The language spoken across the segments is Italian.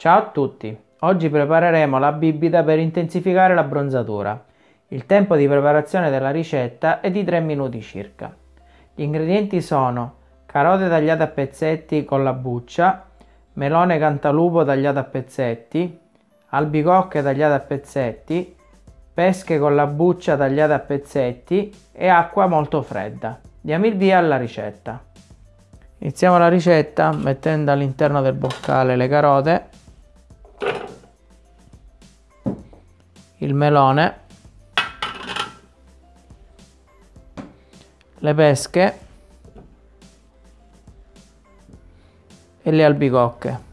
Ciao a tutti! Oggi prepareremo la bibita per intensificare la bronzatura. Il tempo di preparazione della ricetta è di 3 minuti circa. Gli ingredienti sono carote tagliate a pezzetti con la buccia, melone cantalupo tagliato a pezzetti, albicocche tagliate a pezzetti, pesche con la buccia tagliate a pezzetti e acqua molto fredda. Diamo il via alla ricetta. Iniziamo la ricetta mettendo all'interno del boccale le carote il melone, le pesche e le albicocche.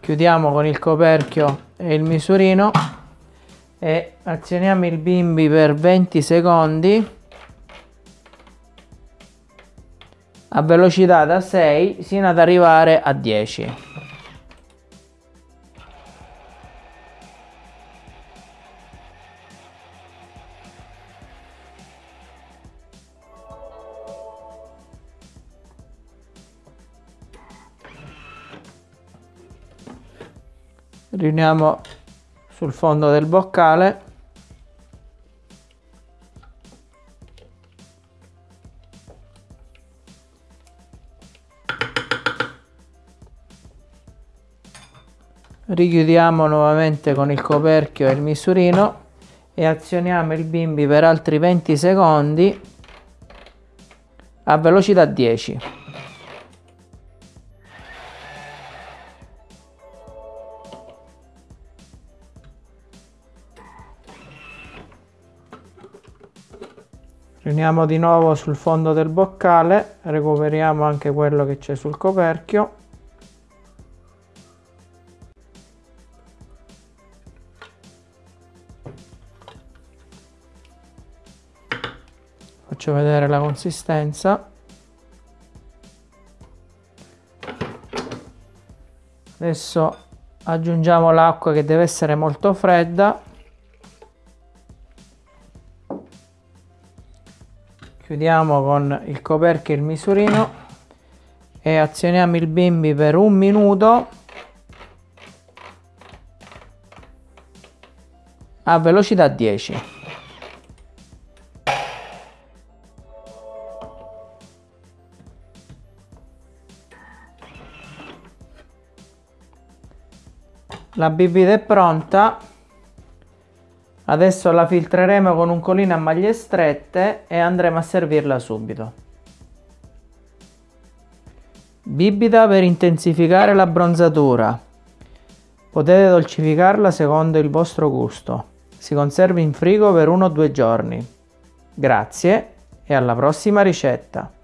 Chiudiamo con il coperchio e il misurino e azioniamo il bimbi per 20 secondi a velocità da 6 sino ad arrivare a 10. riuniamo sul fondo del boccale richiudiamo nuovamente con il coperchio e il misurino e azioniamo il bimbi per altri 20 secondi a velocità 10 riuniamo di nuovo sul fondo del boccale recuperiamo anche quello che c'è sul coperchio faccio vedere la consistenza. Adesso aggiungiamo l'acqua che deve essere molto fredda. Chiudiamo con il coperchio il misurino e azioniamo il bimbi per un minuto. A velocità 10 La bibita è pronta. Adesso la filtreremo con un colino a maglie strette e andremo a servirla subito. Bibita per intensificare la bronzatura. Potete dolcificarla secondo il vostro gusto. Si conserva in frigo per uno o due giorni. Grazie e alla prossima ricetta!